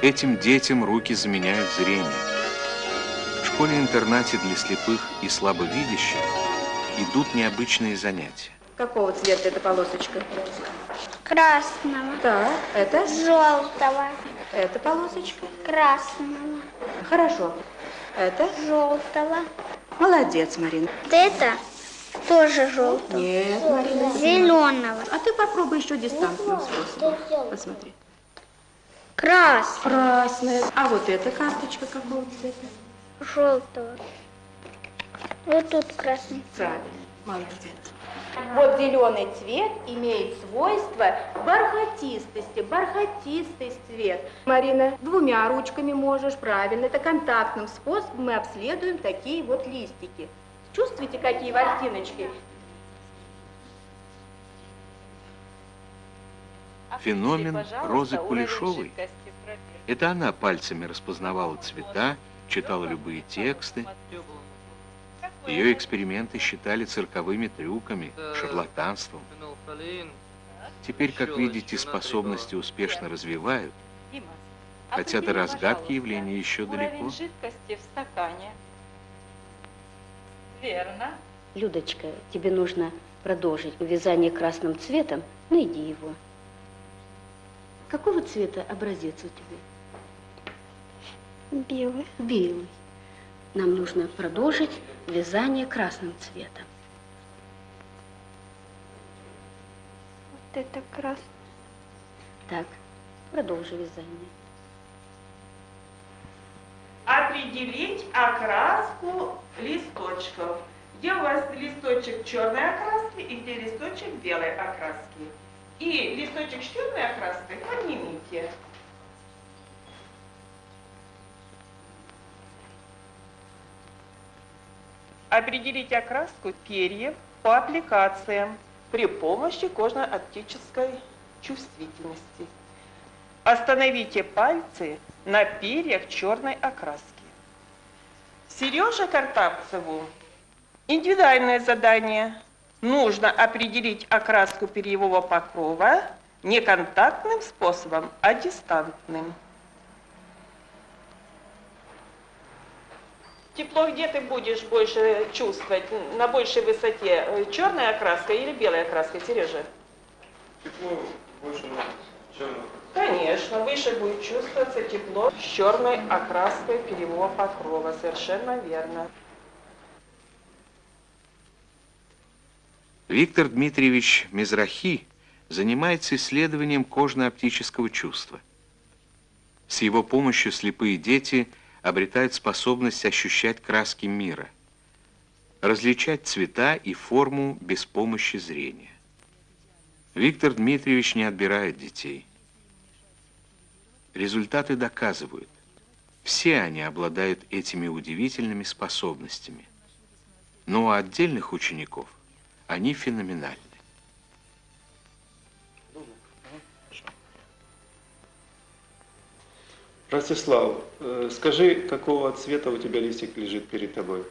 Этим детям руки заменяют зрение. В школе-интернате для слепых и слабовидящих идут необычные занятия. Какого цвета эта полосочка? Красного. Так, это? Желтого. Эта полосочка? Красного. Хорошо. Это? Желтого. Молодец, Марина. Вот это тоже желтого. Нет, Марина. Зеленого. А ты попробуй еще способом. Посмотри. Красного. Красная. А вот эта карточка какого цвета? Желтого. Вот тут красный. Правильно. Молодец. Вот зеленый цвет имеет свойство бархатистости, бархатистый цвет. Марина, двумя ручками можешь, правильно. Это контактным способом мы обследуем такие вот листики. Чувствуете, какие ворсиночки? Феномен Розы Кулешовой. Это она пальцами распознавала цвета, читала любые тексты. Ее эксперименты считали цирковыми трюками, шарлатанством. Теперь, как видите, способности успешно развивают, хотя до разгадки явления еще далеко. жидкости в стакане. Верно. Людочка, тебе нужно продолжить вязание красным цветом. Найди его. Какого цвета образец у тебя? Белый. Белый. Нам нужно продолжить вязание красным цветом. Вот это красный. Так, продолжи вязание. Определить окраску листочков. Где у вас листочек черной окраски и где листочек белой окраски. Листочек с черной окраской поднимите. Определить окраску перьев по аппликациям при помощи кожно-оптической чувствительности. Остановите пальцы на перьях черной окраски. Сереже Картавцеву индивидуальное задание. Нужно определить окраску перьевого покрова не контактным способом, а дистантным. Тепло где ты будешь больше чувствовать? На большей высоте? Э, Черная окраска или белая окраска, Сережа? Тепло больше на черную. Конечно, выше будет чувствоваться тепло с черной окраской перьевого покрова. Совершенно верно. Виктор Дмитриевич Мизрахи занимается исследованием кожно-оптического чувства. С его помощью слепые дети обретают способность ощущать краски мира, различать цвета и форму без помощи зрения. Виктор Дмитриевич не отбирает детей. Результаты доказывают, все они обладают этими удивительными способностями. Но у отдельных учеников они феноменальны. Ростислав, э, скажи, какого цвета у тебя листик лежит перед тобой?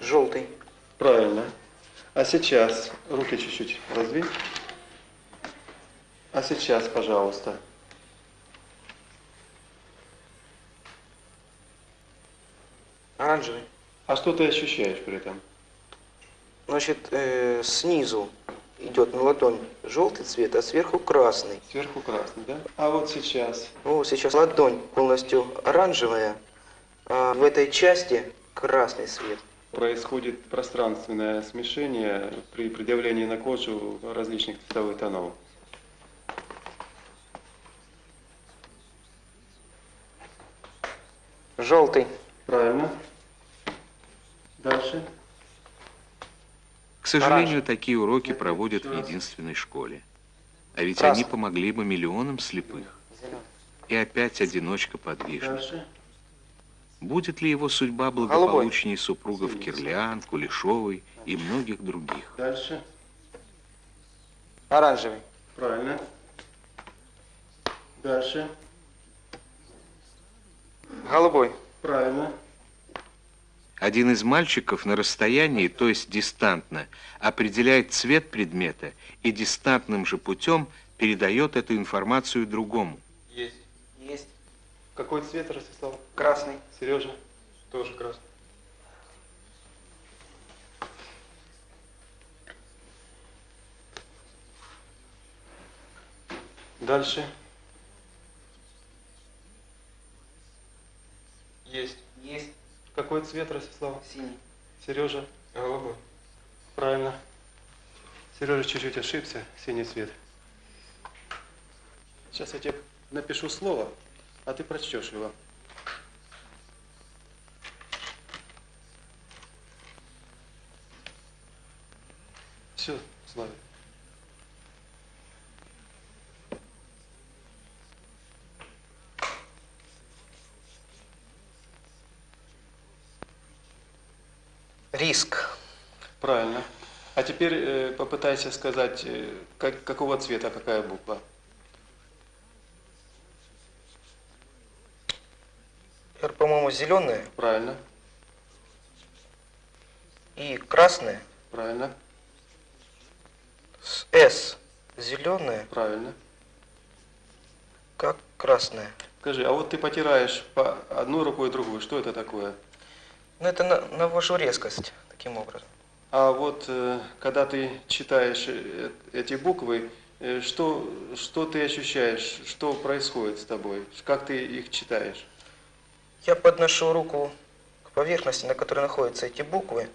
Желтый. Правильно. А сейчас руки чуть-чуть раздвинь. А сейчас, пожалуйста. Оранжевый. А что ты ощущаешь при этом? Значит, э, снизу идет на ладонь желтый цвет, а сверху красный. Сверху красный, да? А вот сейчас? Ну, сейчас ладонь полностью оранжевая, а в этой части красный цвет. Происходит пространственное смешение при предъявлении на кожу различных цветовых тонов. Желтый. Правильно. Дальше. К сожалению, такие уроки проводят в единственной школе. А ведь они помогли бы миллионам слепых. И опять одиночка подвижник. Дальше. Будет ли его судьба благополучнее супругов Кирлян, Кулешовой и многих других? Дальше. Оранжевый. Правильно. Дальше. Голубой. Правильно. Один из мальчиков на расстоянии, то есть дистантно, определяет цвет предмета и дистантным же путем передает эту информацию другому. Есть. Есть. Какой цвет, Ростислав? Красный. Сережа? Тоже красный. Дальше. Есть. Есть. Какой цвет, Ростислав? Синий. Сережа? Голубой. Правильно. Сережа чуть-чуть ошибся. Синий цвет. Сейчас я тебе напишу слово, а ты прочтешь его. Все, Славик. Риск. Правильно. А теперь э, попытайся сказать, э, как, какого цвета какая буква. Р, по-моему, зеленая Правильно, и красная. правильно, С С зеленая, правильно. как красная. Скажи, а вот ты потираешь по одну рукой и другую, что это такое? Ну, это на, навожу резкость таким образом. А вот э, когда ты читаешь э, эти буквы, э, что, что ты ощущаешь, что происходит с тобой, как ты их читаешь? Я подношу руку к поверхности, на которой находятся эти буквы.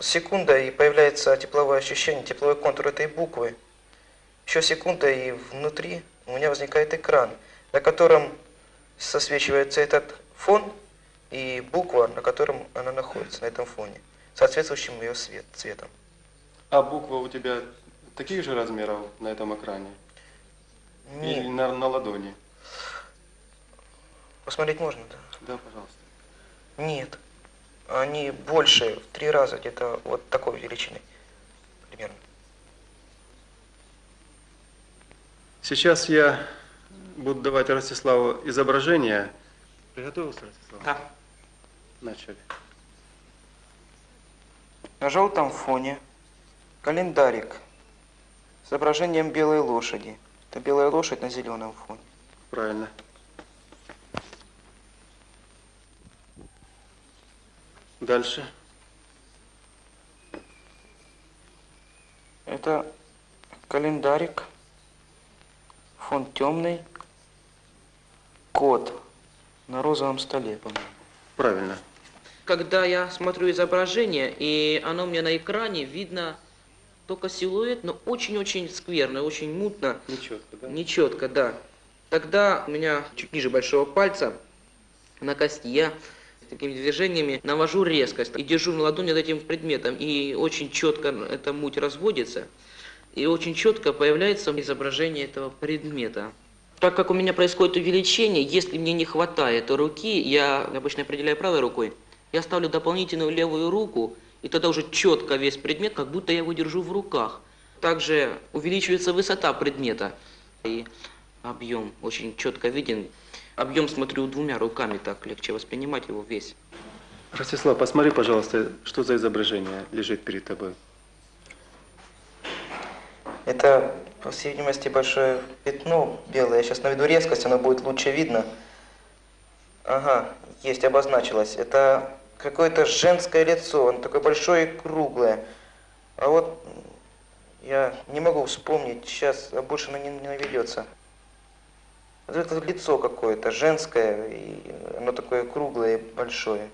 Секунда, и появляется тепловое ощущение, тепловой контур этой буквы. Еще секунда, и внутри у меня возникает экран, на котором сосвечивается этот фон и буква, на котором она находится, на этом фоне, соответствующим ее свет, цветом. А буквы у тебя таких же размеров на этом экране? Или Нет, на, на ладони? посмотреть можно, да? Да, пожалуйста. Нет, они больше, в три раза, где-то вот такой величины примерно. Сейчас я буду давать Ростиславу изображение. Приготовился, Ростислав? Да. Начали. На желтом фоне календарик с изображением белой лошади. Это белая лошадь на зеленом фоне. Правильно. Дальше. Это календарик, фон темный, кот на розовом столе, по-моему. Правильно. Когда я смотрю изображение, и оно мне на экране, видно только силуэт, но очень-очень скверно, очень мутно, Нечетко, да? нечетко, да. Тогда у меня чуть ниже большого пальца на кости я такими движениями навожу резкость и держу на ладони над этим предметом, и очень четко эта муть разводится, и очень четко появляется изображение этого предмета. Так как у меня происходит увеличение, если мне не хватает руки, я обычно определяю правой рукой, я ставлю дополнительную левую руку, и тогда уже четко весь предмет, как будто я его держу в руках. Также увеличивается высота предмета, и объем очень четко виден. Объем смотрю двумя руками, так легче воспринимать его весь. Ростислав, посмотри, пожалуйста, что за изображение лежит перед тобой. Это, по всей видимости, большое пятно белое. Я сейчас наведу резкость, оно будет лучше видно. Ага, есть, обозначилось. Это какое-то женское лицо, оно такое большое и круглое. А вот я не могу вспомнить, сейчас а больше оно не, не наведется. Это лицо какое-то женское, и оно такое круглое и большое.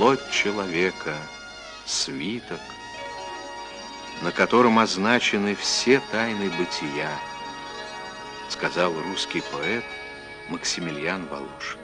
Плоть человека, свиток, на котором означены все тайны бытия, сказал русский поэт Максимилиан Волошин.